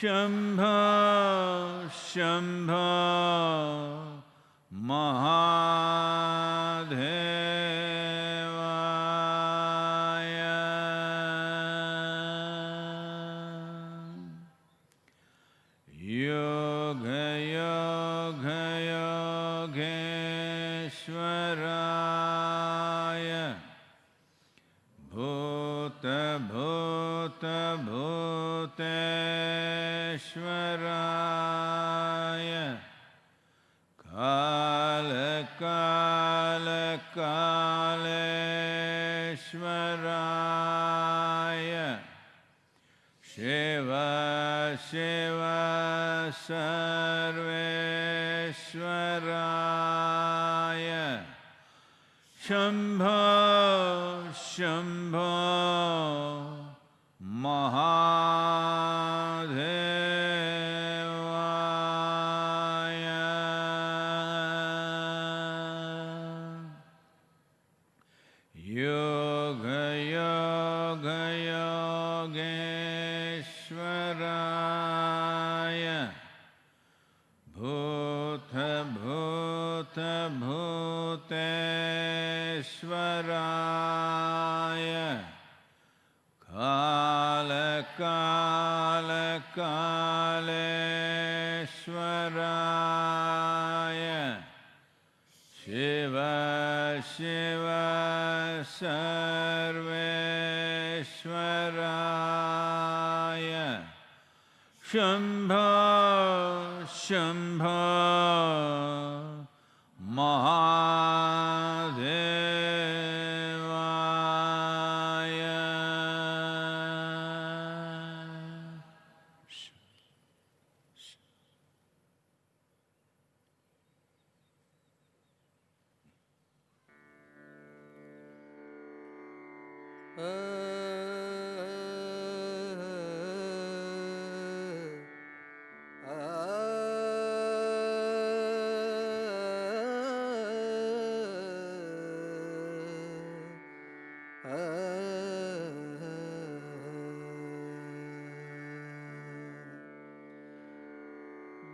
शम्भो शम्भो शङ्कराय शंभ शंभ महा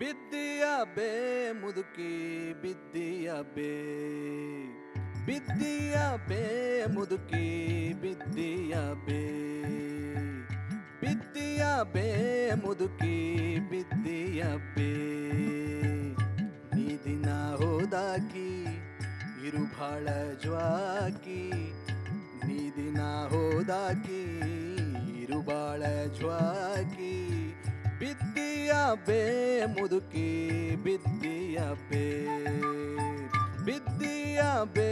ಬಿದ್ದಿಯ ಬೇ ಮುದುಕಿ ಬಿದ್ದಿಯ ಬೇ ಬಿದ್ದಿಯ ಬೇ ಮುದುಕಿ ಬಿದ್ದಿಯ ಬೇ ಬಿದ್ದಿಯ ಬೇ ಮುದುಕಿ ಬಿದ್ದಿಯ ಬೇ ನೀ ದಿನ ಹೋದಾಕಿ ಇರು ಭಾಳ ಜ್ವಾಕಿ ನೀ ದಿನ ಹೋದಾಕಿ ಇರು ಬಾಳ ಜ್ವಾಕಿ ಬಿದ್ದಿಯ ಬೇ ಮುದುಕಿ ಬಿದ್ದಿಯ ಬೇ ಬಿದ್ದಿಯ ಬೇ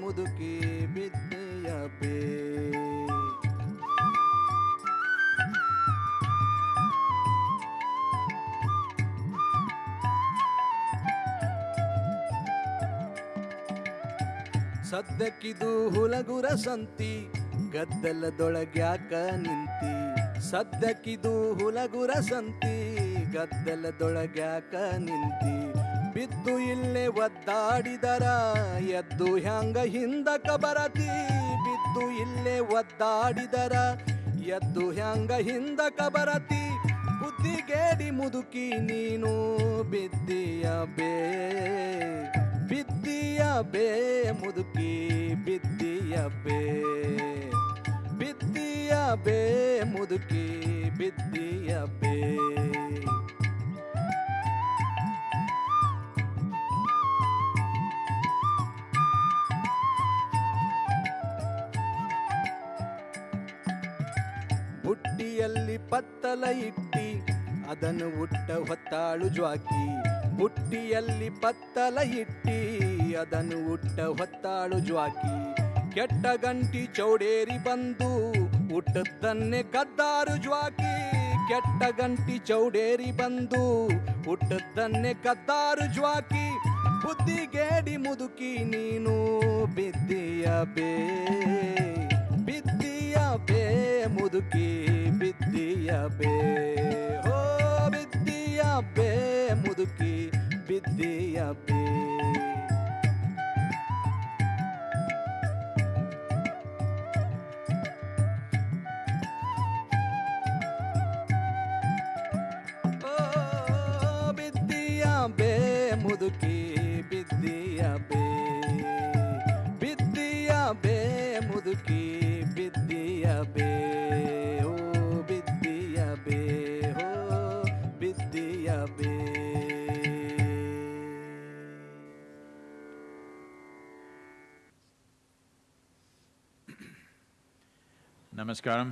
ಮುದುಕಿ ಬಿದ್ದಿಯ ಬೇ ಹುಲಗುರ ಸಂತಿ ಗದ್ದಲದೊಳಗ್ಯಾಕ ನಿಂತಿ ಸದ್ಯಕ್ಕಿದು ಹುಲಗುರ ಸಂತಿ, ಗದ್ದಲದೊಳಗ್ಯಾಕ ನಿಂತಿ. ಬಿದ್ದು ಇಲ್ಲೇ ಒದ್ದಾಡಿದರ, ಎದ್ದು ಹ್ಯಾಂಗ ಹಿಂದಕ ಬರತಿ. ಬಿದ್ದು ಇಲ್ಲೇ ಒದ್ದಾಡಿದರ, ಎದ್ದು ಹ್ಯಾಂಗ ಹಿಂದಕ ಬರತಿ. ಬುದ್ಧಿಗೇಡಿ ಮುದುಕಿ ನೀನು, ಬಿದ್ದಿಯ ಬೇ ಬಿದ್ದಿಯ ಬೇ, ಮುದುಕಿ ಬಿದ್ದಿಯ ಬೇ. ಮುದುಕಿ ಬಿದ್ದಿಯ ಬೇ. ಬುಟ್ಟಿಯಲ್ಲಿ ಪತ್ತಲ ಇಟ್ಟಿ, ಅದನ್ನು ಉಟ್ಟ ಹೊತ್ತಾಳು ಜ್ವಾಕಿ. ಬುಟ್ಟಿಯಲ್ಲಿ ಪತ್ತಲ ಇಟ್ಟಿ, ಅದನ್ನು ಉಟ್ಟ ಹೊತ್ತಾಳು ಜ್ವಾಕಿ. ಕೆಟ್ಟ ಗಂಟಿ ಚೌಡೇರಿ ಬಂದು ಹುಟ್ಟದ್ದನ್ನೇ ಕದ್ದಾರು ಜ್ವಾಕಿ, ಕೆಟ್ಟ ಗಂಟಿ ಚೌಡೇರಿ ಬಂದು. ಹುಟ್ಟದ್ದನ್ನೇ ಕದ್ದಾರು ಜ್ವಾಕಿ, ಬುದ್ಧಿಗೇಡಿ ಮುದುಕಿ ನೀನು ಬಿದ್ದಿಯ ಬೇ ಬಿದ್ದಿಯ ಬೇ, ಮುದುಕಿ ಬಿದ್ದಿಯ ಬೇ. ಹೋ, ಬಿದ್ದಿಯ ಬೇ, ಮುದುಕಿ ಬಿದ್ದಿಯ ಬೇ.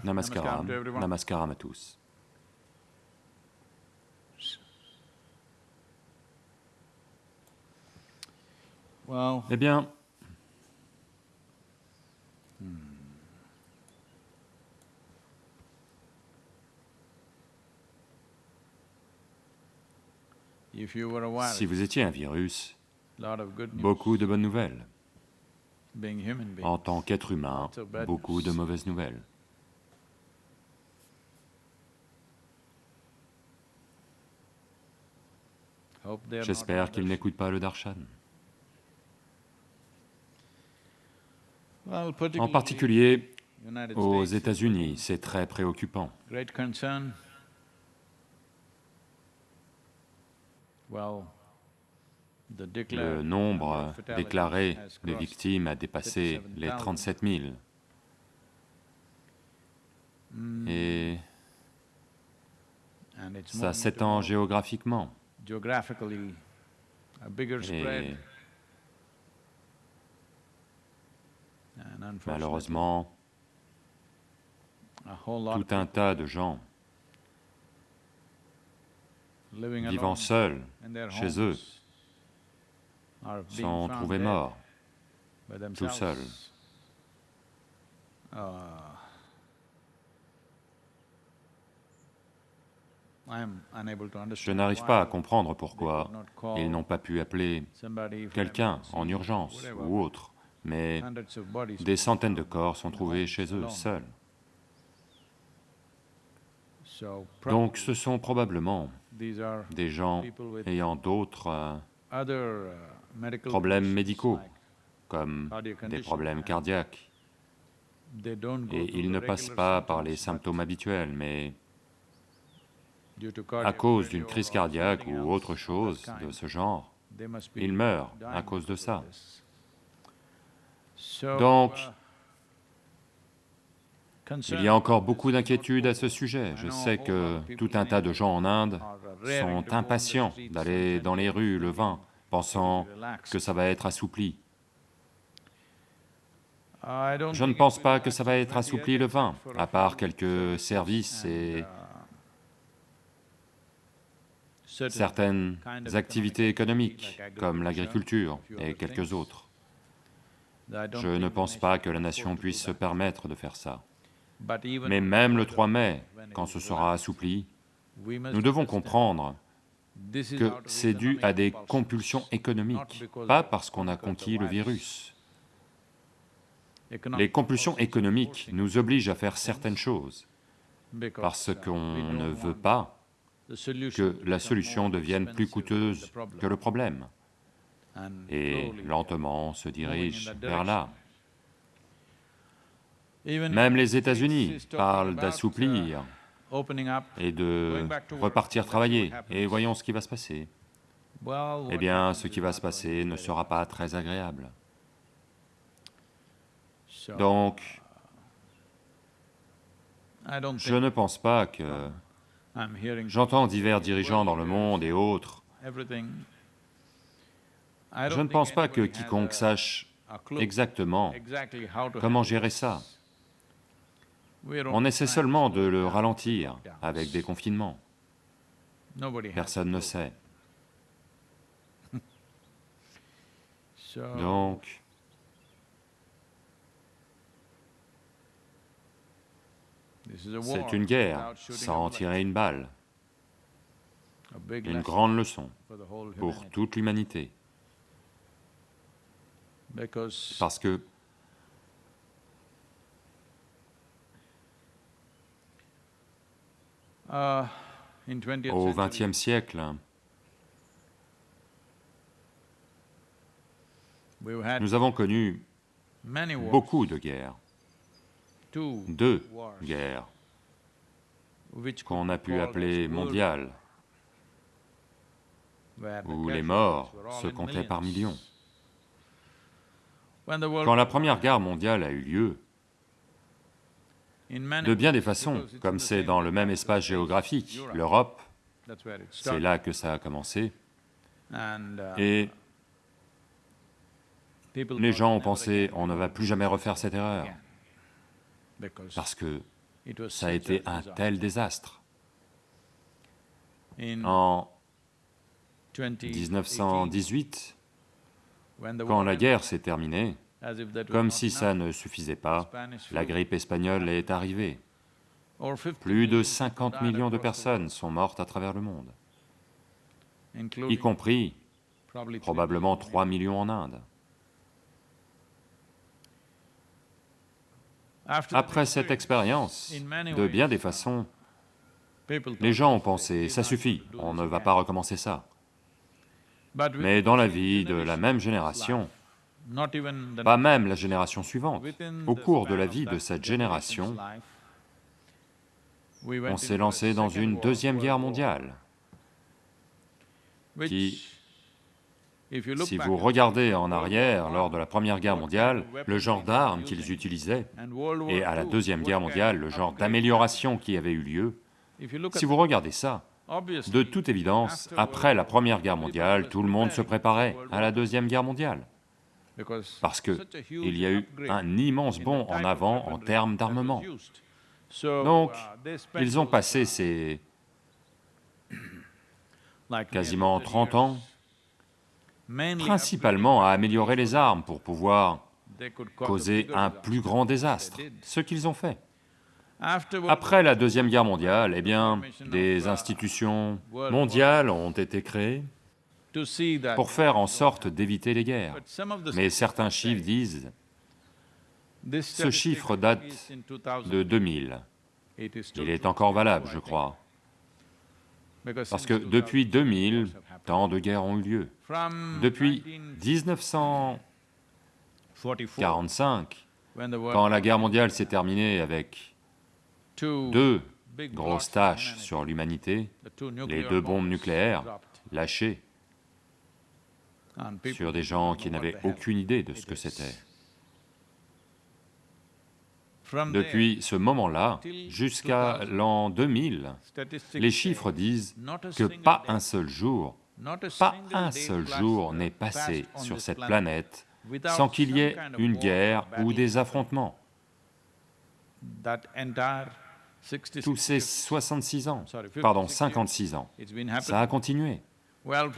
Namaskaram. Namaskaram. à tous. Well, Eh bien, if you were a virus, si vous étiez un virus, lot of good news. beaucoup de bonnes nouvelles. En tant qu'être humain, beaucoup de mauvaises nouvelles. J'espère qu'ils n'écoutent pas le darshan. En particulier aux États-Unis, c'est très préoccupant. Le nombre déclaré de victimes a dépassé les 37 000. Mm, Et ça s'étend géographiquement. Geographically a bigger Et spread. And unfortunately, malheureusement, a whole lot tout un tas de gens living vivant alone seuls chez eux sont trouvés morts. tout seuls. Je n'arrive pas à comprendre pourquoi ils n'ont pas pu appeler quelqu'un en urgence ou autre, mais des centaines de corps sont trouvés chez eux, seuls. Donc ce sont probablement des gens ayant d'autres euh, uh, problèmes médicaux, comme des problèmes cardiaques, et ils ne passent pas par les symptômes habituels, mais à cause d'une crise cardiaque ou autre chose de ce genre, ils meurent à cause de ça. Donc, Il y a encore beaucoup d'inquiétudes à ce sujet. Je sais que tout un tas de gens en Inde sont impatients d'aller dans les rues le 20, pensant que ça va être assoupli. Je ne pense pas que ça va être assoupli le 20, for a à part quelques services et certaines activités économiques, comme agriculture, l'agriculture et quelques autres. Je ne pense pas que la nation puisse se permettre de faire ça. Mais même le further, 3 mai, quand ce sera assoupli, nous devons comprendre que c'est dû à des compulsions, économiques, pas parce qu'on a conquis le virus. Les compulsions économiques nous obligent à faire certaines choses parce qu'on ne veut pas que la solution devienne plus coûteuse que le problème. Et lentement se dirige vers là. Même les États-Unis parlent d'assouplir et de repartir travailler. Et voyons ce qui va se passer. Eh bien, ce qui va se passer ne sera pas très agréable. Donc, je ne pense pas que... J'entends divers dirigeants dans le monde et autres. Je ne pense pas que quiconque sache exactement comment gérer ça. On essaie seulement de le ralentir avec des confinements. Personne ne sait. Donc, c'est une guerre sans bullet. tirer une balle. Une grande leçon pour toute l'humanité. parce que in 20th au XXe siècle, nous avons connu beaucoup de guerres, deux guerres qu'on a pu appeler mondiales, où les morts se comptaient par millions. Quand la Première Guerre mondiale a eu lieu, de bien des façons, comme c'est dans le même espace space, géographique, Europe. l'Europe, c'est là que ça a commencé, et les gens ont pensé, on ne va plus jamais refaire cette erreur, parce que ça a été un tel désastre. En 2018, 1918, when the quand la guerre s'est terminée, comme si ça ne suffisait pas, la grippe espagnole est arrivée. over 50 Plus de million 50 died millions de personnes sont mortes à travers le monde, y compris probablement million 3 millions en Inde. Après cette expérience, de bien des façons, les gens ont "Okay, pensé, ça suffit, on ne va again." pas recommencer ça. Mais dans la vie de la même génération, pas même la génération suivante, au cours de la vie de cette génération, on s'est lancé dans une deuxième guerre mondiale, qui, si vous regardez en arrière, lors de la Première Guerre mondiale, le genre d'armes qu'ils utilisaient, et à la Deuxième Guerre mondiale, le genre d'amélioration qui avait eu lieu, si vous regardez ça, de toute évidence, après la Première Guerre mondiale, tout le monde se préparait à la Deuxième Guerre mondiale, parce que such a huge il y a eu un immense bond en avant en termes d'armement. Donc, uh, spent Ils ont passé ces quasiment nearly 30 ans 30 years, mainly principalement à améliorer les armes pour pouvoir causer un plus grand désastre, ce qu'ils ont fait. Après la Deuxième Guerre mondiale, eh bien, des institutions mondiales ont été créées pour faire en sorte d'éviter les guerres. Mais certains chiffres disent ce chiffre at date least in 2000, de 2000. it is still Il est encore valable, je crois, parce que 2000, depuis 2000, wars have happened. tant de guerres ont eu lieu. Depuis 1944, 1945, when the world quand la guerre mondiale s'est terminée avec deux grosses tâches sur l'humanité, les deux bombes nucléaires lâchées sur des gens qui n'avaient aucune idée de ce que c'était. Depuis ce moment-là jusqu'à l'an 2000, statistics les chiffres disent que pas un seul jour, pas un seul jour n'est passé sur cette planète sans qu'il y ait une guerre ou des affrontements. That entire 66 Tous ces years, 66 ans, pardon, 56 56 ans, ça a continué.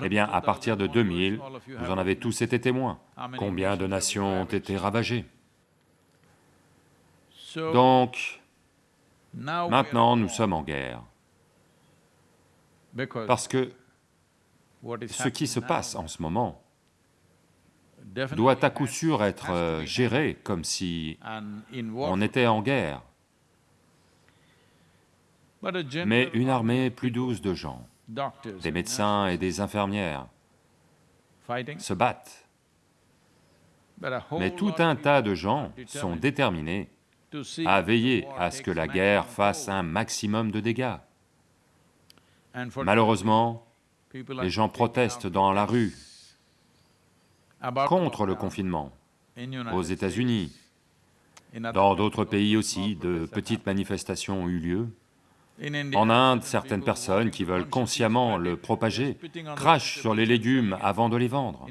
Eh bien, à partir de 2000, 2000, all of you vous en avez tous été témoins. Combien de nations ont été ravagées? Donc, maintenant, nous sommes en guerre. Parce que ce qui se passe en ce moment doit à coup sûr être euh, géré comme si on était en guerre. Mais une armée plus douce de gens, des médecins et des infirmières, se battent. Mais tout un tas de gens sont déterminés à veiller à ce que la guerre fasse un maximum de dégâts. Malheureusement, les gens protestent dans la rue contre le confinement aux États-Unis. Dans d'autres pays aussi, de petites manifestations ont eu lieu. En Inde, certain certaines personnes qui veulent consciemment le propager crachent sur les légumes avant de les vendre.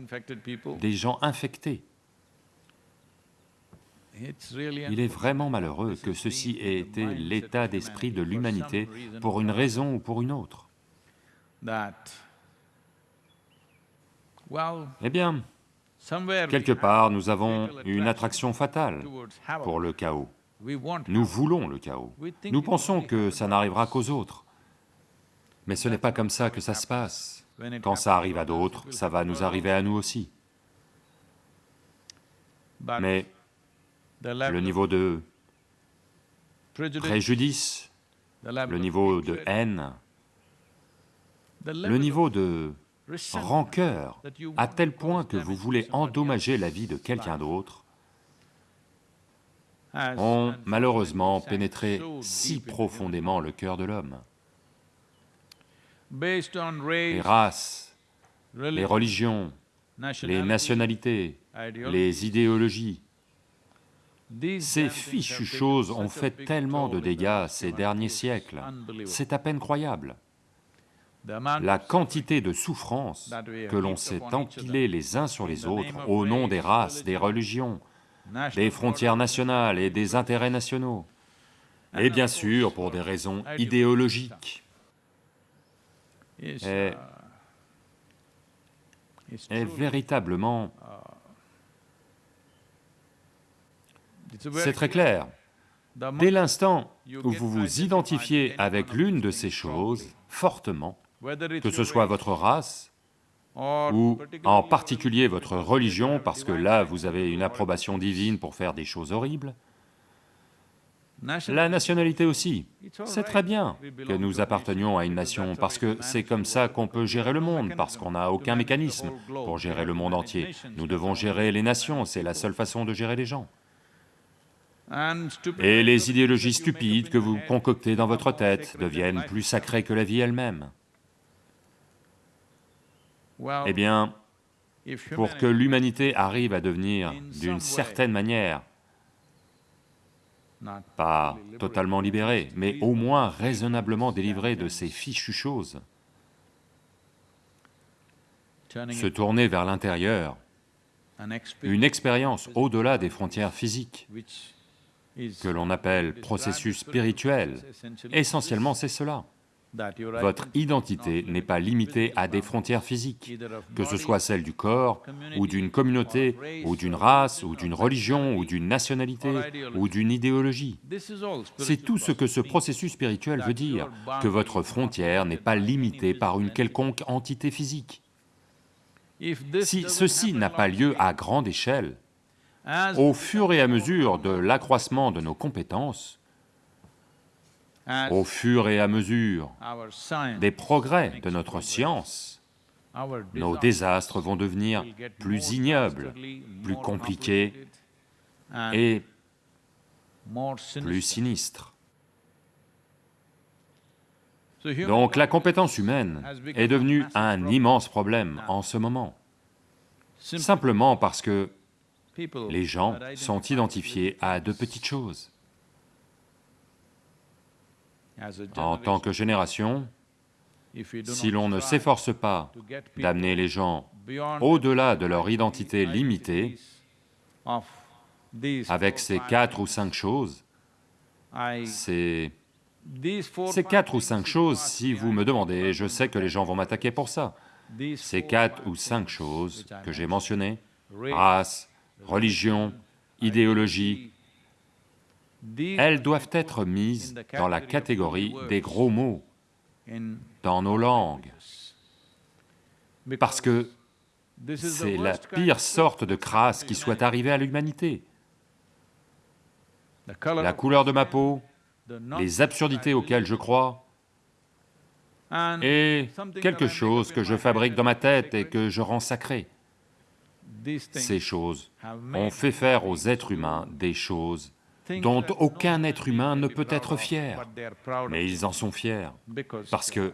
Des gens infectés. Il est vraiment malheureux que ceci ait été l'état d'esprit de l'humanité pour une raison ou pour une autre. Eh bien, quelque part, nous avons une attraction fatale pour le chaos. Nous voulons le chaos. Nous pensons que ça n'arrivera qu'aux autres. Mais ce n'est pas comme ça que ça se passe. Quand ça arrive à d'autres, ça va nous arriver à nous aussi. Mais le niveau de préjudice, le niveau de haine, le niveau de rancœur, à tel point que vous voulez endommager la vie de quelqu'un d'autre, ont malheureusement pénétré si profondément le cœur de l'homme. Les race, races, les religion, religions, les nationalités, les idéologies, ces fichues choses ont fait tellement de dégâts ces derniers siècles. C'est à peine croyable. La quantité de souffrances que l'on s'est empilées les uns sur les autres au nom des races, des religion, religions, des frontières nationales et des intérêts nationaux. Et bien sûr pour des raisons idéologiques, est- est véritablement, c'est très clair. Dès l'instant où vous vous identifiez avec l'une de ces choses fortement, que ce soit votre race ou en particulier votre religion, parce que là vous avez une approbation divine pour faire des choses horribles, la nationalité aussi. C'est très bien que nous appartenions à une nation parce que c'est comme ça qu'on peut gérer le monde, parce qu'on n'a aucun mécanisme pour gérer le monde entier. Nous devons gérer les nations, c'est la seule façon de gérer les gens. Et les idéologies stupides que vous concoctez dans votre tête deviennent plus sacrées que la vie elle-même. Eh bien, pour que l'humanité arrive à devenir d'une certaine manière, pas totalement libérée, mais au moins raisonnablement délivrée de ces fichues choses, se tourner vers l'intérieur, une expérience au-delà des frontières physiques, que l'on appelle processus spirituel. Essentiellement, c'est cela. Votre identité n'est pas limitée à des frontières physiques, que ce soit celle du corps, ou d'une communauté, ou d'une race, ou d'une religion, ou d'une nationalité, ou d'une idéologie. C'est tout ce que ce processus spirituel veut dire, que votre frontière n'est pas limitée par une quelconque entité physique. Si ceci n'a pas lieu à grande échelle, au fur et à mesure de l'accroissement de nos compétences, au fur et à mesure des progrès de notre science, nos désastres vont devenir plus ignobles, plus compliqués et plus sinistres. Donc la compétence humaine est devenue un immense problème en ce moment, simplement parce que les gens sont identifiés à de petites choses. En tant que génération, si l'on ne s'efforce pas d'amener les gens au-delà de leur identité limitée, avec ces quatre ou cinq choses, Ces quatre ou cinq choses, si vous me demandez, je sais que les gens vont m'attaquer pour ça. Ces quatre ou cinq choses que j'ai mentionnées, race, religion, idéologie, elles doivent être mises dans la catégorie des gros mots dans nos langues, parce que c'est la pire sorte de crasse qui soit arrivée à l'humanité. La couleur de ma peau, les absurdités auxquelles je crois, et quelque chose que je fabrique dans ma tête et que je rends sacré. Ces choses ont fait faire aux êtres humains des choses dont aucun être humain ne peut être fier, mais ils en sont fiers, parce que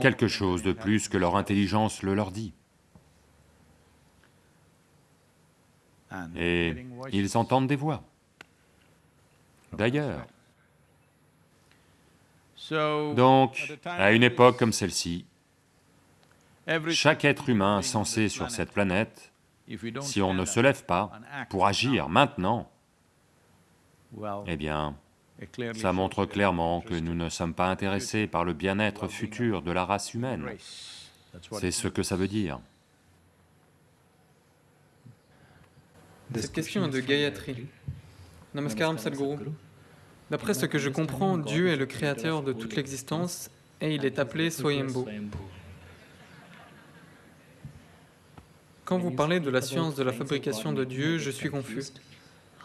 quelque chose de plus que leur intelligence le leur dit. Et ils entendent des voix. D'ailleurs, donc, à une époque comme celle-ci, chaque être humain censé this sur planet, cette planète, if we don't si on ne se up lève pas pour agir maintenant, well, eh bien, ça shows montre we are clairement que interested nous ne sommes pas intéressés par le bien-être futur de la race in humaine. race. That's what C'est it ce que ça veut dire. Cette question est de Gayatri. Namaskaram Sadhguru. D'après ce que je comprends, Dieu est le créateur de toute l'existence et il est appelé Swayambhu. Quand vous parlez de la science de la fabrication de Dieu, je suis confus.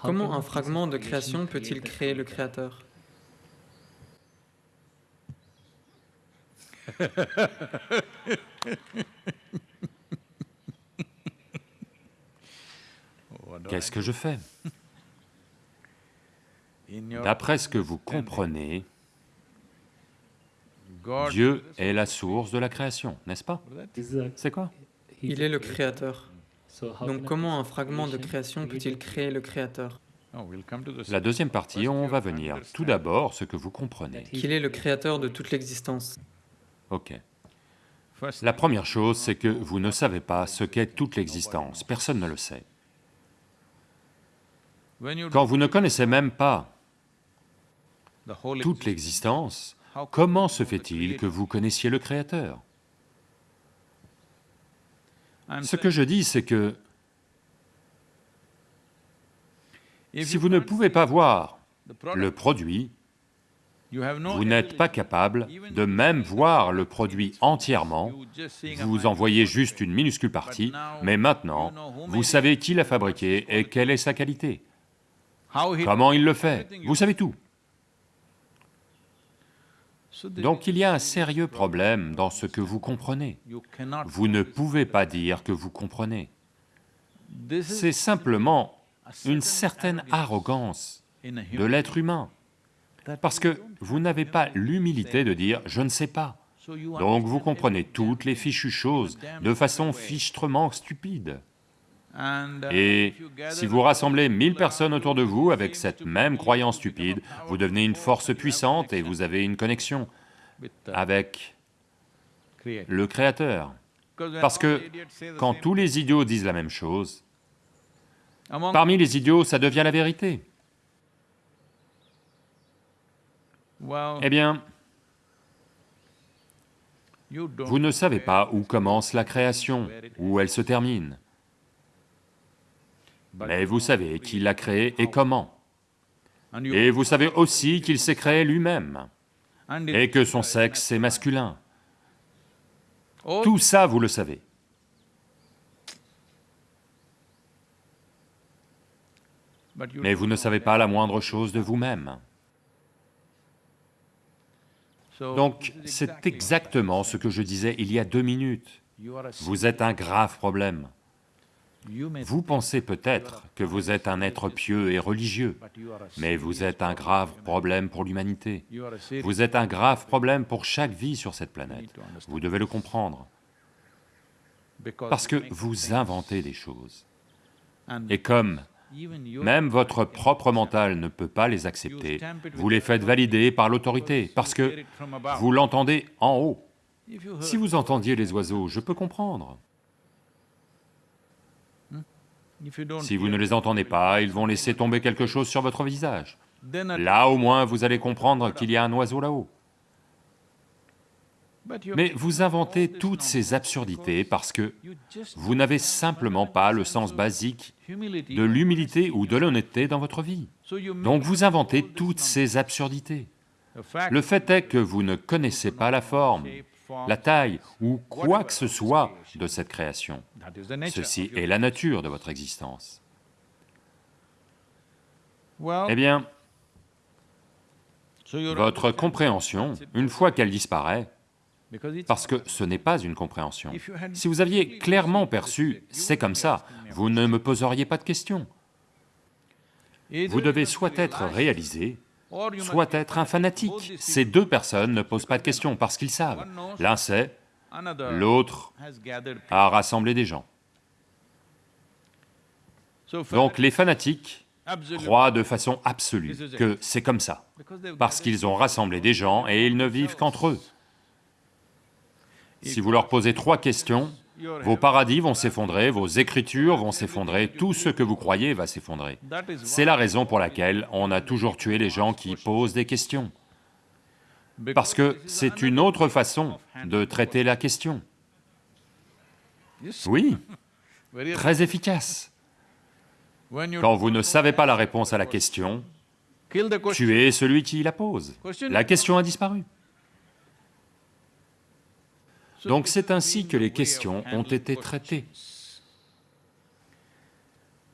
Comment un fragment de création peut-il créer le Créateur Qu'est-ce que je fais D'après ce que vous comprenez, Dieu est la source de la création, n'est-ce pas C'est quoi Il est le Créateur. Donc comment un fragment de création peut-il créer le Créateur? Oh, La deuxième partie, on va venir. Tout d'abord, ce que vous comprenez. Qu'il est le Créateur de toute l'existence. Ok. La première chose, c'est que vous ne savez pas ce qu'est toute l'existence, personne ne le sait. Quand vous ne connaissez même pas toute l'existence, comment se fait-il que vous connaissiez le Créateur? Ce que je dis, c'est que si vous ne pouvez pas voir le produit, vous n'êtes pas capable de même voir le produit entièrement, vous en voyez juste une minuscule partie, mais maintenant, vous savez qui l'a fabriqué et quelle est sa qualité, comment il le fait, vous savez tout. Donc il y a un sérieux problème dans ce que vous comprenez. Vous ne pouvez pas dire que vous comprenez. C'est simplement une certain certaine arrogance de l'être humain, parce que vous n'avez pas l'humilité de dire « je ne sais pas so you ». Donc vous comprenez toutes les fichues choses de façon fichtrement stupide. Uh, Et si vous rassemblez mille personnes autour de vous avec cette même croyance stupide, vous devenez une force puissante et vous avez une connexion the avec le Créateur. Parce que quand tous les idiots disent la même chose, parmi les idiots, ça devient la vérité. Eh bien, vous ne savez pas où commence la création, où elle se termine, mais vous savez qui l'a créée et comment. Et vous savez aussi qu'il s'est créé lui-même, et que son sexe est masculin. Tout ça, vous le savez. Mais vous ne savez pas la moindre chose de vous-même. Donc, c'est exactement ce que je disais il y a deux minutes. Vous êtes un grave problème. Vous pensez peut-être que vous êtes un être pieux et religieux, mais vous êtes un grave problème pour l'humanité. Vous êtes un grave problème pour chaque vie sur cette planète. Vous devez le comprendre, parce que vous inventez des choses. Et comme même votre propre mental ne peut pas les accepter, vous les faites valider par l'autorité, parce que vous l'entendez en haut. Si vous entendiez les oiseaux, je peux comprendre. Si vous ne les entendez pas, ils vont laisser tomber quelque chose sur votre visage. Là, au moins, vous allez comprendre qu'il y a un oiseau là-haut. Mais vous inventez toutes ces absurdités parce que vous n'avez simplement pas le sens basique de l'humilité ou de l'honnêteté dans votre vie. Donc vous inventez toutes ces absurdités. Le fait est que vous ne connaissez pas la forme, la taille ou quoi que ce soit de cette création. Ceci est la nature de votre existence. Eh bien, votre compréhension, une fois qu'elle disparaît, parce que ce n'est pas une compréhension, si vous aviez clairement perçu « c'est comme ça », vous ne me poseriez pas de questions. Vous devez soit être réalisé, soit être un fanatique. Ces deux personnes ne posent pas de questions parce qu'ils savent. L'un sait, l'autre a rassemblé des gens. Donc les fanatiques croient de façon absolue que c'est comme ça, parce qu'ils ont rassemblé des gens et ils ne vivent qu'entre eux. Si vous leur posez trois questions, vos paradis vont s'effondrer, vos écritures vont s'effondrer, tout ce que vous croyez va s'effondrer. C'est la raison pour laquelle on a toujours tué les gens qui posent des questions, parce que c'est une autre façon de traiter la question. Oui, très efficace. Quand vous ne savez pas la réponse à la question, tuez celui qui la pose. La question a disparu. Donc c'est ainsi que les questions ont été traitées.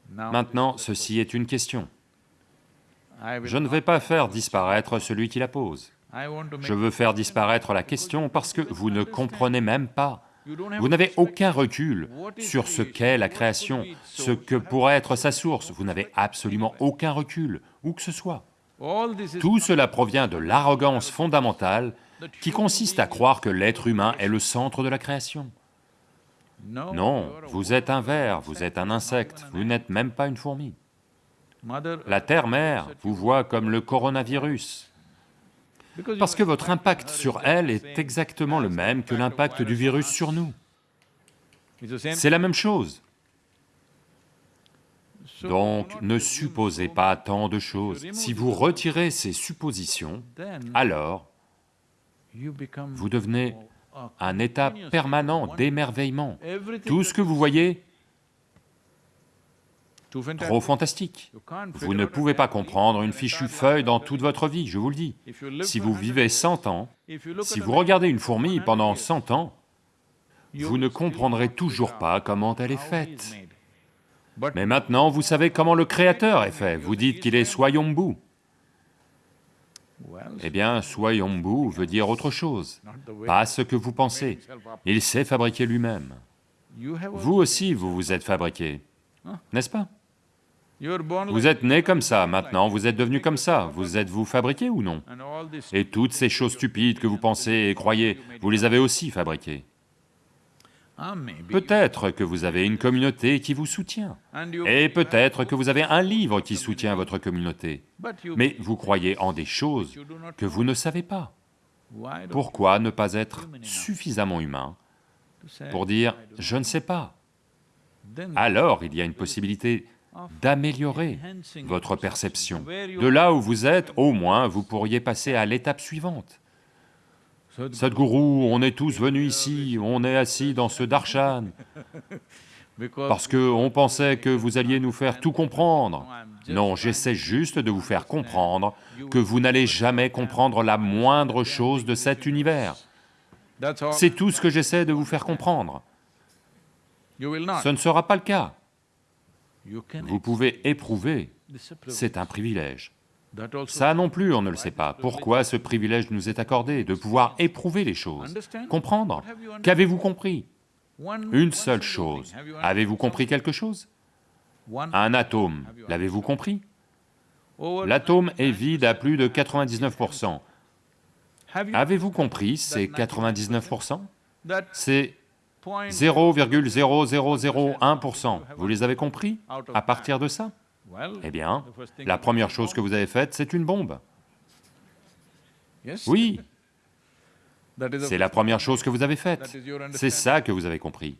Maintenant, ceci est une question. Je ne vais pas faire disparaître celui qui la pose. Je veux faire disparaître la question parce que vous ne comprenez même pas. Vous n'avez aucun recul sur ce qu'est la création, ce que pourrait être sa source. Vous n'avez absolument aucun recul, où que ce soit. Tout cela provient de l'arrogance fondamentale qui consiste à croire que l'être humain est le centre de la création. no. Non, vous êtes un ver, vous êtes un insecte, vous n'êtes même pas une fourmi. La Terre-mère vous voit comme le coronavirus, parce que votre impact sur elle est exactement le même que l'impact du virus sur nous. C'est la même chose. Donc, ne supposez pas tant de choses. Si vous retirez ces suppositions, alors vous devenez un état permanent d'émerveillement. Tout ce que vous voyez. Trop fantastique. Vous ne pouvez pas comprendre une fichue feuille dans toute votre vie, je vous le dis. Si vous 100 vivez years, 100 ans, si vous regardez une fourmi 100 pendant years, 100 ans, vous ne comprendrez toujours pas comment elle est faite. Mais maintenant, vous savez comment le Créateur est fait. Vous dites qu'il est Swayambhu. Eh bien, Swayambhu veut dire autre chose, pas ce que vous pensez. Il sait fabriquer lui-même. Vous aussi, vous vous êtes fabriqué, n'est-ce pas? Vous êtes né comme ça, maintenant vous êtes devenu comme ça. Vous êtes-vous fabriqué ou non Et toutes ces choses stupides que vous pensez et croyez, vous les avez aussi fabriquées. ah. Peut-être que vous avez une communauté qui vous soutient, et peut-être que vous avez un livre qui soutient votre communauté, mais vous croyez en des choses que vous ne savez pas. Pourquoi ne pas être suffisamment humain pour dire « je ne sais pas then » Alors il y a une possibilité d'améliorer votre perception. De là où vous êtes, au moins, vous pourriez passer à l'étape suivante. Sadhguru, on est tous venus ici, on est assis dans ce darshan, parce que on pensait que vous alliez nous faire tout comprendre. Non, j'essaie juste de vous faire comprendre que vous n'allez jamais comprendre la moindre chose de cet univers. C'est tout ce que j'essaie de vous faire comprendre. Ce ne sera pas le cas. Vous pouvez éprouver, c'est un privilège. Ça non plus, on ne le sait pas. Pourquoi ce privilège nous est accordé de pouvoir éprouver les choses, comprendre. Qu'avez-vous compris? Une seule chose. Avez-vous compris quelque chose? Un atome, l'avez-vous compris? L'atome est vide à plus de 99%. have you Avez-vous compris ces 99% that C'est 0,0001%. Vous les avez compris À partir de ça? Eh bien, la première chose que vous avez faite, c'est une bombe. Oui, c'est la première chose que vous avez faite. C'est ça que vous avez compris.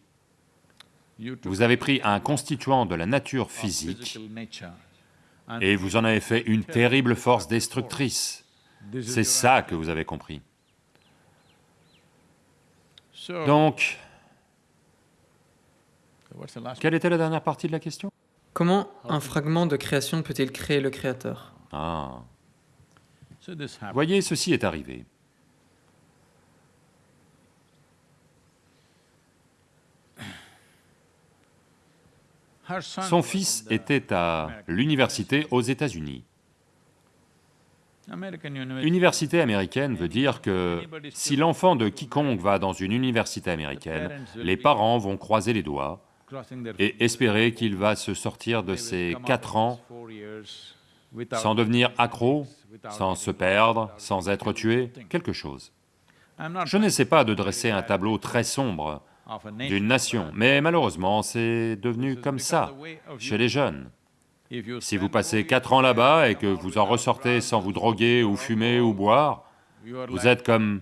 Vous avez pris un constituant de la nature physique et vous en avez fait une terrible force destructrice. C'est ça que vous avez compris. Donc, quelle était la dernière partie de la question? Comment un fragment de création peut-il créer le créateur? Ah, voyez, ceci est arrivé. son fils était à l'université aux États-Unis. Université américaine veut dire que si l'enfant de quiconque va dans une université américaine, les parents vont croiser les doigts et espérer qu'il va se sortir de ces quatre ans sans devenir accro, sans se perdre, sans être tué, quelque chose. Je n'essaie pas de dresser un tableau très sombre d'une nation, mais malheureusement c'est devenu comme ça chez les jeunes. Si vous passez quatre ans là-bas et que vous en ressortez sans vous droguer ou fumer ou boire, vous êtes comme...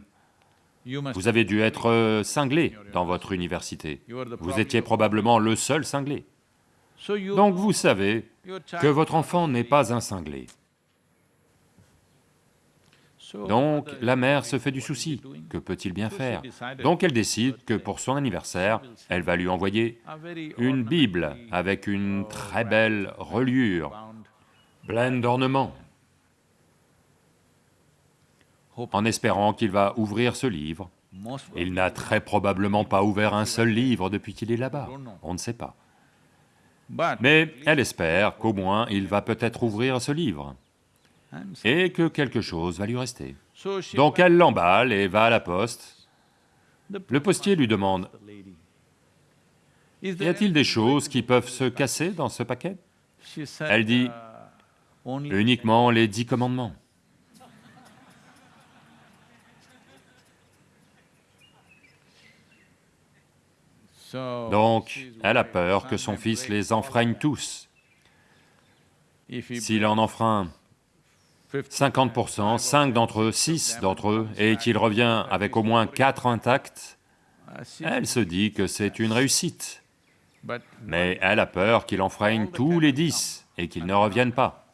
Vous avez dû être euh, cinglé dans votre université. Vous étiez probablement le seul cinglé. Donc vous savez que votre enfant n'est pas un cinglé. Donc la mère se fait du souci. Que peut-il bien faire? Donc elle décide que pour son anniversaire, elle va lui envoyer une Bible avec une très belle reliure, pleine d'ornements, en espérant qu'il va ouvrir ce livre. Il n'a très probablement pas ouvert un seul livre depuis qu'il est là-bas. On ne sait pas. Mais elle espère qu'au moins il va peut-être ouvrir ce livre, et que quelque chose va lui rester. Donc elle l'emballe et va à la poste. Le postier lui demande, y a-t-il des choses qui peuvent se casser dans ce paquet? Elle dit, uh, Uniquement les dix commandements. Donc, elle a peur que son fils les enfreigne tous. S'il en enfreint 50%, 5 d'entre eux, 6 d'entre eux, et qu'il revient avec au moins 4 intacts, elle se dit que c'est une réussite. Mais elle a peur qu'il enfreigne tous les 10 et qu'ils ne reviennent pas.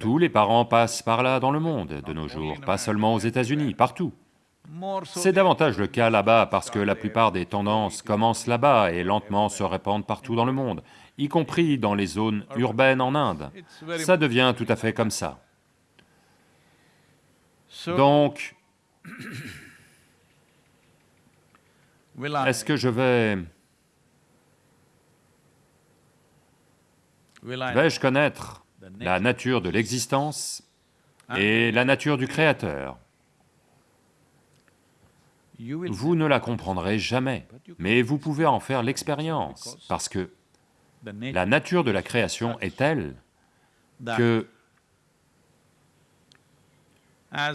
Tous les parents passent par là dans le monde de nos jours, pas seulement aux États-Unis, partout. C'est davantage le cas là-bas parce que la plupart des tendances commencent là-bas et lentement se répandent partout dans le monde, y compris dans les zones urbaines en Inde. Ça devient tout à fait comme ça. Donc, est-ce que je vais... vais-je connaître la nature. de l'existence and et la nature du Créateur? Vous ne la comprendrez jamais, mais vous pouvez en faire l'expérience, parce que la nature de la création est telle que,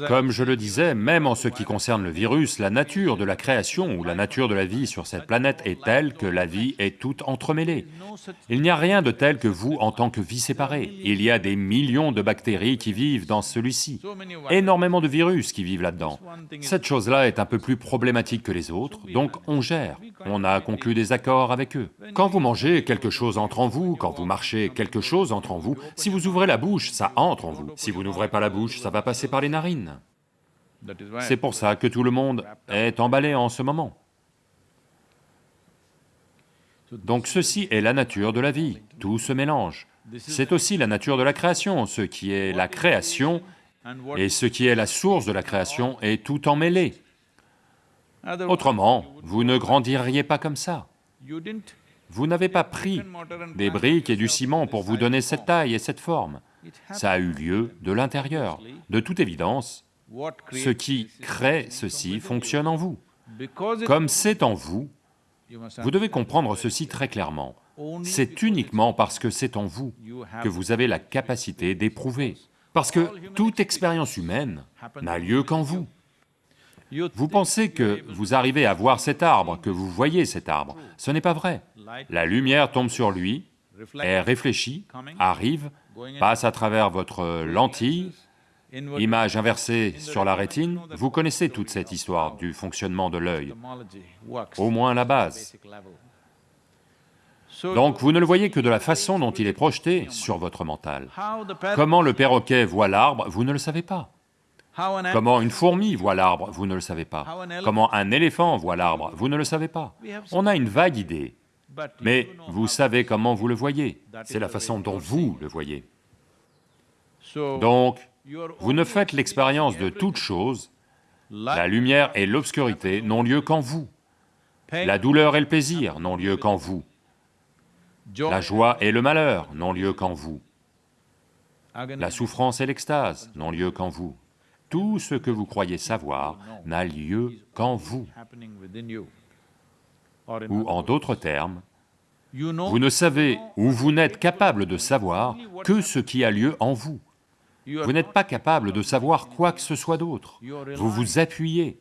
comme je le disais, même en ce qui concerne le virus, la nature de la création ou la nature de la vie sur cette planète est telle que la vie est toute entremêlée. Il n'y a rien de tel que vous en tant que vie séparée. Il y a des millions de bactéries qui vivent dans celui-ci, énormément de virus qui vivent là-dedans. Cette chose-là est un peu plus problématique que les autres, donc on gère, on a conclu des accords avec eux. Quand vous mangez, quelque chose entre en vous, quand vous marchez, quelque chose entre en vous, si vous ouvrez la bouche, ça entre en vous. Si vous n'ouvrez pas la bouche, ça va passer par les narines. C'est pour ça que tout le monde est emballé en ce moment. Donc ceci est la nature de la vie, tout se mélange. C'est aussi la nature de la création, ce qui est la création et ce qui est la source de la création est tout emmêlé. Autrement, vous ne grandiriez pas comme ça. Vous n'avez pas pris des briques et du ciment pour vous donner cette taille et cette forme. Ça a eu lieu de l'intérieur. De toute évidence, ce qui crée ceci fonctionne en vous. Comme c'est en vous, vous devez comprendre ceci très clairement. C'est uniquement parce que c'est en vous que vous avez la capacité d'éprouver. Parce que toute expérience humaine n'a lieu qu'en vous. Vous pensez que vous arrivez à voir cet arbre, que vous voyez cet arbre. Ce n'est pas vrai. La lumière tombe sur lui, est réfléchie, arrive, passe à travers votre lentille, inward image inversée sur la rétine. Vous connaissez toute cette histoire du fonctionnement de l'œil, au moins la base. Donc vous ne le voyez que de la façon dont il est projeté sur votre mental. Comment le perroquet voit l'arbre, vous ne le savez pas. Comment une fourmi voit l'arbre, vous ne le savez pas. Comment un éléphant voit l'arbre, vous ne le savez pas. On a une vague idée, mais vous savez comment vous le voyez. C'est la façon dont vous le voyez. Donc, vous ne faites l'expérience de toute chose, la lumière et l'obscurité n'ont lieu qu'en vous. La douleur et le plaisir n'ont lieu qu'en vous. La joie et le malheur n'ont lieu qu'en vous. La souffrance et l'extase n'ont lieu qu'en vous. Tout ce que vous croyez savoir n'a lieu qu'en vous. Ou en d'autres termes, vous ne savez ou vous n'êtes capable de savoir que ce qui a lieu en vous. Vous n'êtes pas capable de savoir quoi que ce soit d'autre. Vous vous appuyez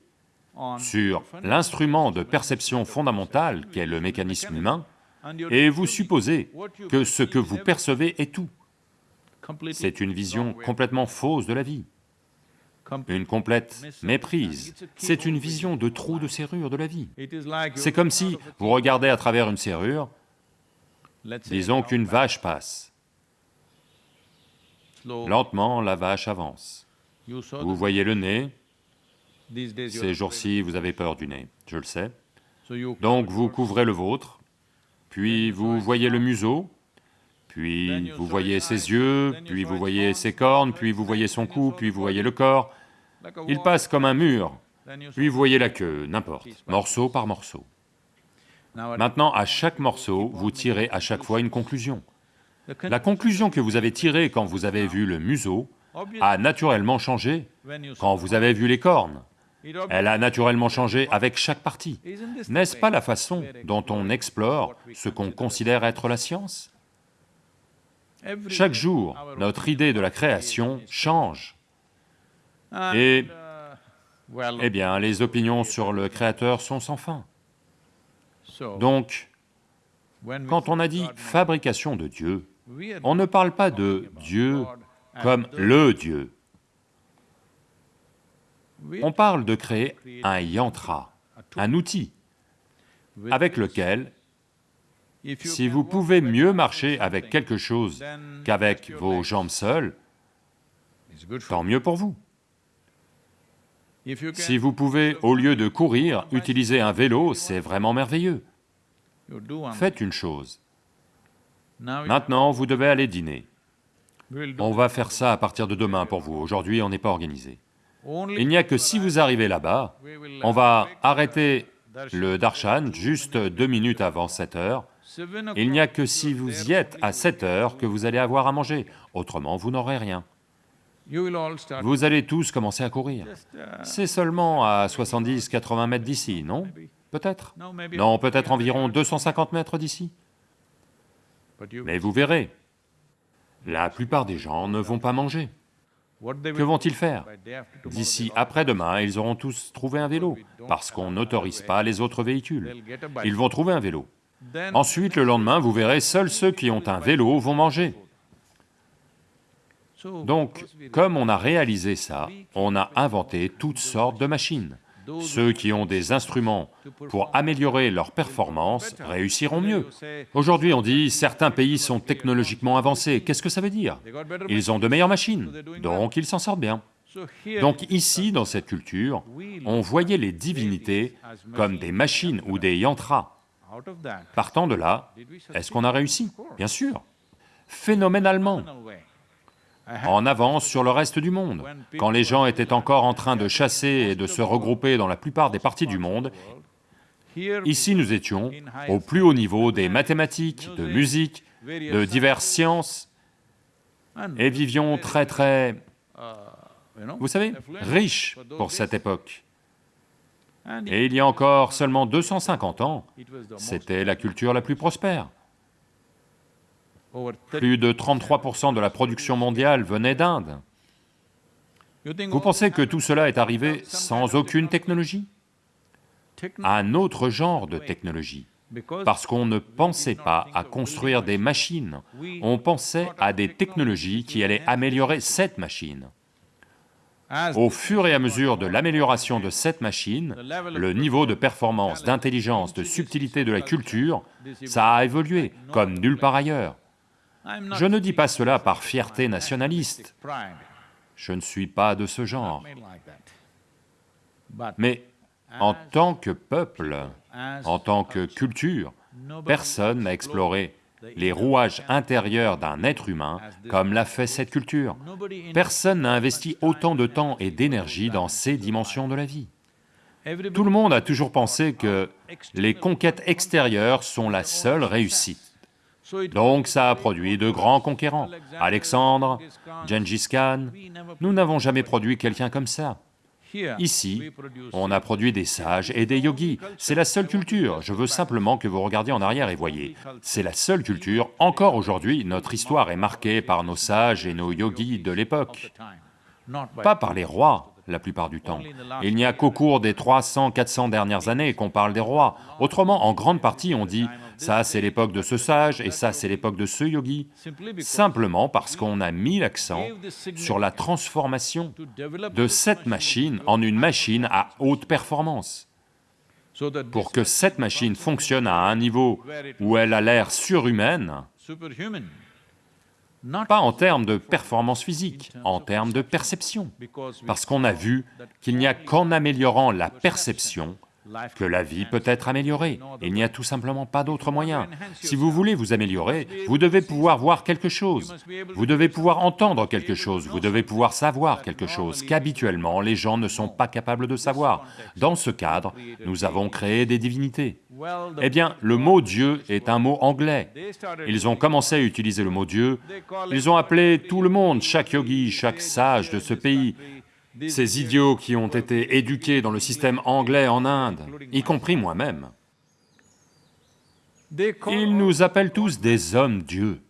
sur l'instrument de perception fondamentale qu'est le mécanisme humain et vous supposez que ce que vous percevez est tout. C'est une vision complètement fausse de la vie, une complète méprise. C'est une vision de trou de serrure de la vie. C'est comme si vous regardez à travers une serrure, disons qu'une vache passe. Lentement, la vache avance. Vous voyez le nez, ces jours-ci vous avez peur du nez, je le sais. Donc vous couvrez le vôtre, puis vous voyez le museau, puis vous voyez ses yeux, puis vous voyez ses cornes, puis vous voyez son cou, puis vous voyez le corps. Il passe comme un mur, puis vous voyez la queue, n'importe, morceau par morceau. Maintenant, à chaque morceau, vous tirez à chaque fois une conclusion. La conclusion que vous avez tirée quand vous avez vu le museau a naturellement changé quand vous avez vu les cornes. Elle a naturellement changé avec chaque partie. N'est-ce pas la façon dont on explore ce qu'on considère être la science? Chaque jour, notre idée de la création change. Et, eh bien, les opinions sur le Créateur sont sans fin. Donc, quand on a dit fabrication de Dieu, on ne parle pas de Dieu comme le Dieu. On parle de créer un yantra, un outil, avec lequel, si vous pouvez mieux marcher avec quelque chose qu'avec vos jambes seules, tant mieux pour vous. Si vous pouvez, au lieu de courir, utiliser un vélo, c'est vraiment merveilleux. Faites une chose. Maintenant, vous devez aller dîner. On va faire ça à partir de demain pour vous, aujourd'hui on n'est pas organisé. Il n'y a que si vous arrivez là-bas, on va arrêter le darshan juste deux minutes avant 7 heures. Il n'y a que si vous y êtes à 7 heures que vous allez avoir à manger, autrement vous n'aurez rien. Vous allez tous commencer à courir. C'est seulement à 70-80 mètres d'ici, non Peut-être Non, peut-être environ 250 mètres d'ici. Mais vous verrez, la plupart des gens ne vont pas manger. Que vont-ils faire D'ici après-demain, ils auront tous trouvé un vélo, parce qu'on n'autorise pas les autres véhicules. Ils vont trouver un vélo. Ensuite, le lendemain, vous verrez, seuls ceux qui ont un vélo vont manger. Donc, comme on a réalisé ça, on a inventé toutes sortes de machines. Ceux qui ont des instruments pour améliorer leur performance réussiront mieux. Aujourd'hui on dit certains pays sont technologiquement avancés, qu'est-ce que ça veut dire? Ils ont de meilleures machines, donc ils s'en sortent bien. Donc ici, dans cette culture, on voyait les divinités comme des machines ou des yantras. Partant de là, est-ce qu'on a réussi? Bien sûr, phénoménalement en avance sur le reste du monde. Quand les gens étaient encore en train de chasser et de se regrouper dans la plupart des parties du monde, ici nous étions au plus haut niveau des mathématiques, de musique, de diverses sciences, et vivions très très, vous savez, riches pour cette époque. Et il y a encore seulement 250 ans, c'était la culture la plus prospère. Plus de 33% de la production mondiale venait d'Inde. Vous pensez que tout cela est arrivé sans aucune technologie? Un autre genre de technologie, parce qu'on ne pensait pas à construire des machines, on pensait à des technologies qui allaient améliorer cette machine. Au fur et à mesure de l'amélioration de cette machine, le niveau de performance, d'intelligence, de subtilité de la culture, ça a évolué comme nulle part ailleurs. Je ne dis pas cela par fierté nationaliste, je ne suis pas de ce genre. Mais en tant que peuple, en tant que culture, personne n'a exploré les rouages intérieurs d'un être humain comme l'a fait cette culture. Personne n'a investi autant de temps et d'énergie dans ces dimensions de la vie. Tout le monde a toujours pensé que les conquêtes extérieures sont la seule réussite. Donc ça a produit de grands conquérants. Alexandre, Gengis Khan, nous n'avons jamais produit quelqu'un comme ça. Ici, on a produit des sages et des yogis, c'est la seule culture, je veux simplement que vous regardiez en arrière et voyez, c'est la seule culture, encore aujourd'hui, notre histoire est marquée par nos sages et nos yogis de l'époque, pas par les rois, la plupart du temps. Il n'y a qu'au cours des 300, 400 dernières années qu'on parle des rois. Autrement, en grande partie, on dit ça c'est l'époque de ce sage et ça c'est l'époque de ce yogi, simplement parce qu'on a mis l'accent sur la transformation de cette machine en une machine à haute performance. Pour que cette machine fonctionne à un niveau où elle a l'air surhumaine, pas en termes de performance physique, en termes de perception, parce qu'on a vu qu'il n'y a qu'en améliorant la perception que la vie peut être améliorée. Il n'y a tout simplement pas d'autre moyen. Si vous voulez vous améliorer, vous devez pouvoir voir quelque chose, vous devez pouvoir entendre quelque chose, vous devez pouvoir savoir quelque chose qu'habituellement les gens ne sont pas capables de savoir. Dans ce cadre, nous avons créé des divinités. Eh bien, le mot Dieu est un mot anglais. Ils ont commencé à utiliser le mot Dieu, ils ont appelé tout le monde, chaque yogi, chaque sage de ce pays, ces idiots qui ont été éduqués dans le système anglais en Inde, y compris moi-même. Ils nous appellent tous des hommes-dieux.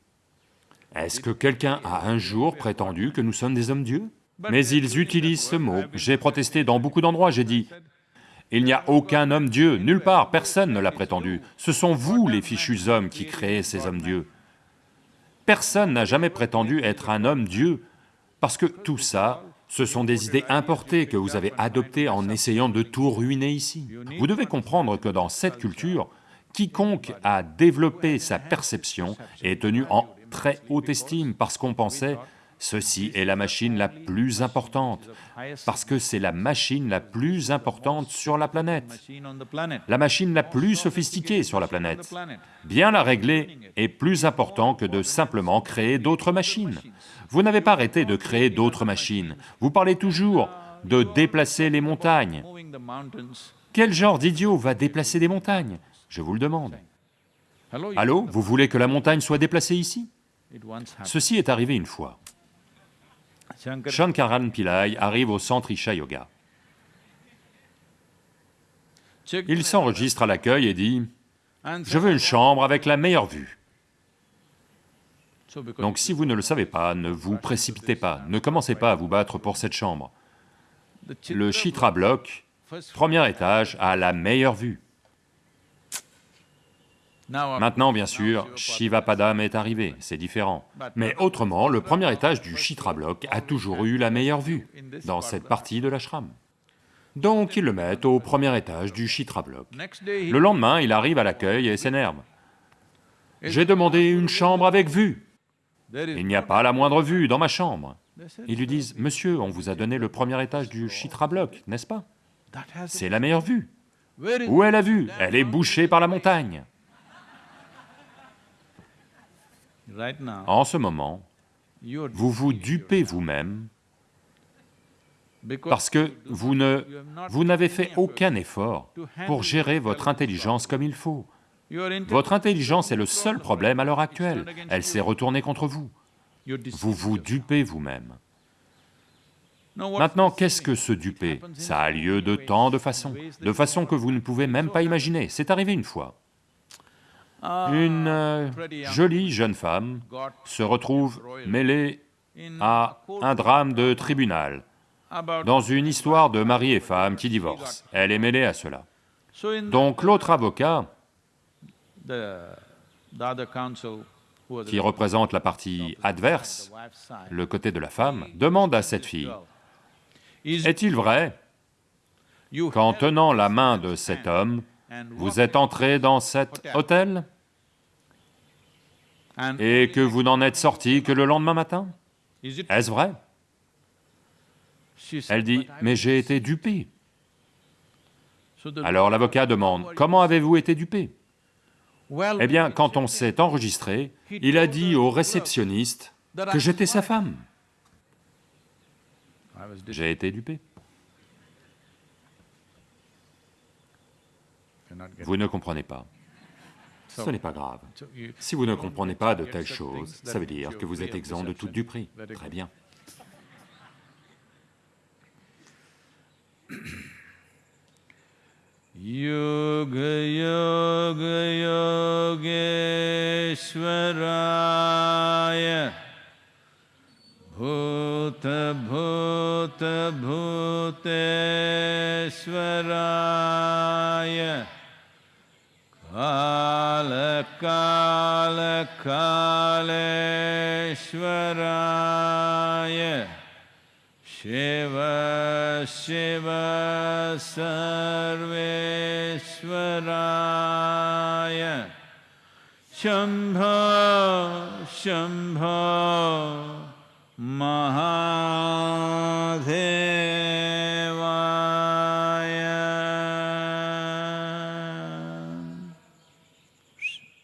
Est-ce que quelqu'un a un jour prétendu que nous sommes des hommes-dieux Mais ils utilisent ce mot. J'ai protesté dans beaucoup d'endroits, j'ai dit, il n'y a aucun homme-dieu, nulle part, personne ne l'a prétendu. Ce sont vous, les fichus hommes, qui créez ces hommes-dieux. Personne n'a jamais prétendu être un homme-dieu, parce que tout ça, ce sont des idées importées que vous avez adoptées en essayant de tout ruiner ici. Vous devez comprendre que dans cette culture, quiconque a développé sa perception est tenu en très haute estime parce qu'on pensait ceci est la machine la plus importante, parce que c'est la machine la plus importante sur la planète, la machine la plus sophistiquée sur la planète. Bien la régler est plus important que de simplement créer d'autres machines. Vous n'avez pas arrêté de créer d'autres machines, vous parlez toujours de déplacer les montagnes. Quel genre d'idiot va déplacer des montagnes? Je vous le demande. Allô, vous voulez que la montagne soit déplacée ici? Ceci est arrivé une fois. Shankaran Pillai arrive au centre Isha Yoga. Il s'enregistre à l'accueil et dit, « Je veux une chambre avec la meilleure vue. » Donc si vous ne le savez pas, ne vous précipitez pas, ne commencez pas à vous battre pour cette chambre. Le Chitra Block, premier étage, a la meilleure vue. Maintenant, bien sûr, Shivapadam est arrivé, c'est différent. Mais autrement, le premier étage du Chitra Block a toujours eu la meilleure vue dans cette partie de l'ashram. Donc ils le mettent au premier étage du Chitra Block. Le lendemain, il arrive à l'accueil et s'énerve. J'ai demandé une chambre avec vue. Il n'y a pas la moindre vue dans ma chambre. Ils lui disent, « Monsieur, on vous a donné le premier étage du Chitra Block, n'est-ce pas? C'est la meilleure vue. Où est la vue? Elle est bouchée par la montagne. En ce moment, vous vous dupez vous-même parce que vous n'avez fait aucun effort pour gérer votre intelligence comme il faut. Votre intelligence est le seul problème à l'heure actuelle, elle s'est retournée contre vous. Vous vous dupez vous-même. Maintenant, qu'est-ce que se duper Ça a lieu de tant de façons, de façons que vous ne pouvez même pas imaginer, c'est arrivé une fois. Une euh, jolie jeune femme se retrouve mêlée à un drame de tribunal, dans une histoire de mari et femme qui divorcent. Elle est mêlée à cela. Donc l'autre avocat, qui représente la partie adverse, le côté de la femme, demande à cette fille, « Est-il vrai qu'en tenant la main de cet homme, vous êtes entré dans cet hôtel et que vous n'en êtes sorti que le lendemain matin? Est-ce vrai? Elle dit, mais j'ai été dupé. Alors l'avocat demande, comment avez-vous été dupé? Eh bien, quand on s'est enregistré, il a dit au réceptionniste que j'étais sa femme. J'ai été dupé. Vous ne comprenez pas. Ce n'est pas grave. Si vous ne comprenez pas de telles choses, ça veut dire que vous êtes exempt de toute duperie. Très bien. Yoga Yoga Yogeshwaraya Bhuta Bhuta Bhuteshwaraya पालकालकालराय शिव शिव सर्वेश्वराय शम्भो शम्भो